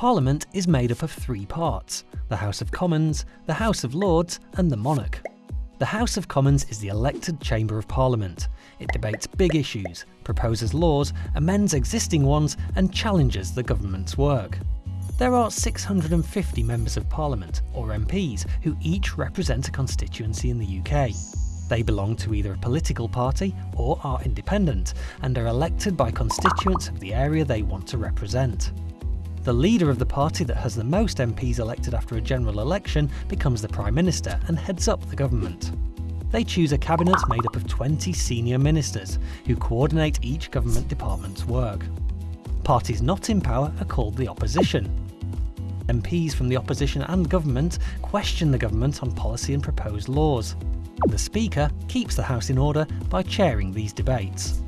Parliament is made up of three parts, the House of Commons, the House of Lords and the Monarch. The House of Commons is the elected chamber of Parliament. It debates big issues, proposes laws, amends existing ones and challenges the government's work. There are 650 members of Parliament, or MPs, who each represent a constituency in the UK. They belong to either a political party or are independent, and are elected by constituents of the area they want to represent. The leader of the party that has the most MPs elected after a general election becomes the Prime Minister and heads up the government. They choose a cabinet made up of 20 senior ministers, who coordinate each government department's work. Parties not in power are called the opposition, MPs from the opposition and government question the government on policy and proposed laws. The Speaker keeps the House in order by chairing these debates.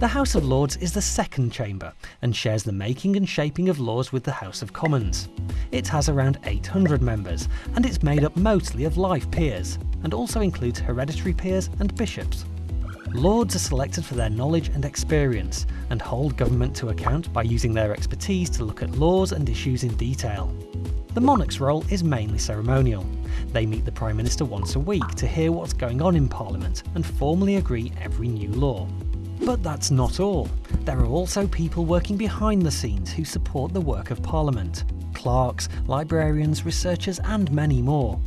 The House of Lords is the second chamber and shares the making and shaping of laws with the House of Commons. It has around 800 members and it's made up mostly of life peers and also includes hereditary peers and bishops. Lords are selected for their knowledge and experience, and hold government to account by using their expertise to look at laws and issues in detail. The monarch's role is mainly ceremonial. They meet the Prime Minister once a week to hear what's going on in Parliament and formally agree every new law. But that's not all. There are also people working behind the scenes who support the work of Parliament. Clerks, librarians, researchers and many more.